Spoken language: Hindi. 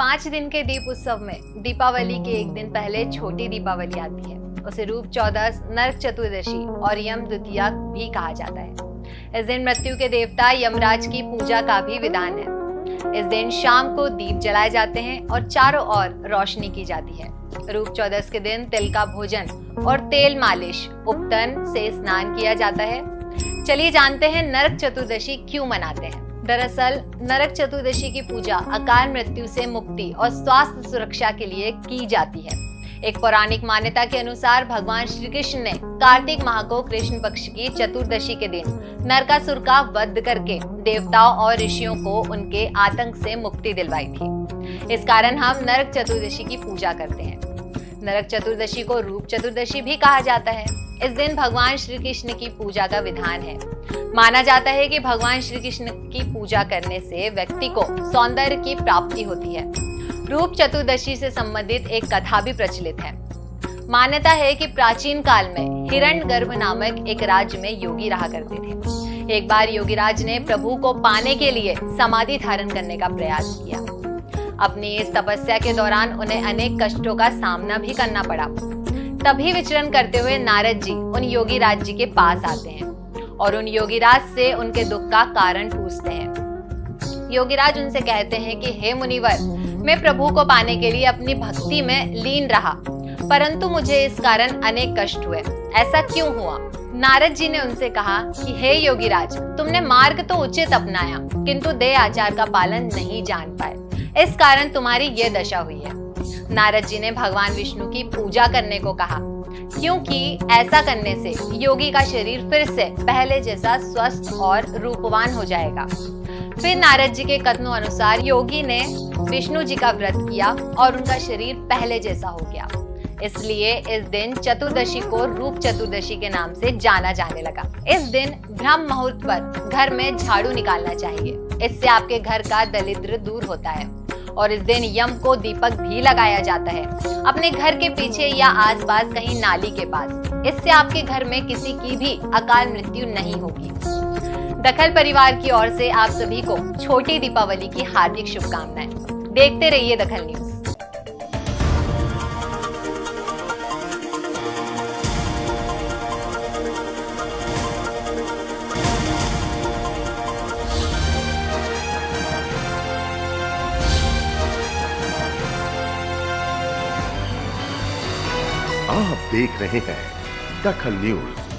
पाँच दिन के दीप उत्सव में दीपावली के एक दिन पहले छोटी दीपावली आती है। उसे रूप चौदस, नरक चतुर्दशी और यम द्वितीया भी कहा जाता है। इस दिन मृत्यु के देवता यमराज की पूजा का भी विधान है। इस दिन शाम को दीप जलाए जाते हैं और चारों ओर रोशनी की जाती है। रूप चौदस के दिन तिल का भोजन और तेल मालिश उपतन से स्नान किया जाता है। चलिए जानते हैं नरक चतुर्दशी क्यों मनाते हैं। दरअसल, नरक चतुर्दशी की पूजा, अकाल मृत्यु से मुक्ति और स्वास्थ्य सुरक्षा के लिए की जाती है। एक पौराणिक मान्यता के अनुसार, भगवान श्री कृष्ण ने कार्तिक माह को कृष्ण पक्ष की चतुर्दशी के दिन नरकासुर का वध करके देवताओं और ऋषियों को उनके आतंक से मुक्ति दिलवाई थी। इस कारण हम नरक चतुर्दशी की पूजा करते हैं। नरक चतुर्दशी को रूप चतुर्दशी भी कहा जाता है। इस दिन भगवान श्री कृष्ण की पूजा का विधान है। माना जाता है कि भगवान श्री कृष्ण की पूजा करने से व्यक्ति को सौंदर्य की प्राप्ति होती है। रूप चतुर्दशी से संबंधित एक कथा भी प्रचलित है। मान्यता है कि प्राचीन काल में हिरण गर्भ नामक एक राज्य में योगी रहा करते थे। एक बार योगीराज ने प्रभु को पाने के लिए समाधि धारण करने का प्रयास किया। अपनी इस तपस्या के दौरान उन्हें अनेक कष्टों का सामना भी करना पड़ा। तभी विचरण करते हुए नारद जी उन योगीराज जी के पास आते हैं और उन योगीराज से उनके दुख का कारण पूछते हैं। योगीराज उनसे कहते हैं कि, हे मुनिवर, मैं प्रभु को पाने के लिए अपनी भक्ति में लीन रहा, परंतु मुझे इस कारण अनेक कष्ट हुए। ऐसा क्यों हुआ? नारद जी ने उनसे कहा कि, हे योगीराज तुमने मार्ग तो उचित अपनाया, किंतु दे आचार का पालन नहीं जान पाए। इस कारण तुम्हारी ये दशा हुई है। नारद जी ने भगवान विष्णु की पूजा करने को कहा, क्योंकि ऐसा करने से योगी का शरीर फिर से पहले जैसा स्वस्थ और रूपवान हो जाएगा। फिर नारद जी के कथनों अनुसार योगी ने विष्णु जी का व्रत किया और उनका शरीर पहले जैसा हो गया। इसलिए इस दिन चतुर्दशी को रूप चतुर्दशी के नाम से जाना जाने लगा। इस दिन ब्रह्म मुहूर्त पर घर में झाड़ू निकालना चाहिए। इससे आपके घर का दरिद्र दूर होता है। और इस दिन यम को दीपक भी लगाया जाता है। अपने घर के पीछे या आसपास कहीं नाली के पास। इससे आपके घर में किसी की भी अकाल मृत्यु नहीं होगी। दखल परिवार की ओर से आप सभी को छोटी दीपावली की हार्दिक शुभकामनाएँ। देखते रहिए दखल न्यूज़। आप देख रहे हैं दखल न्यूज़।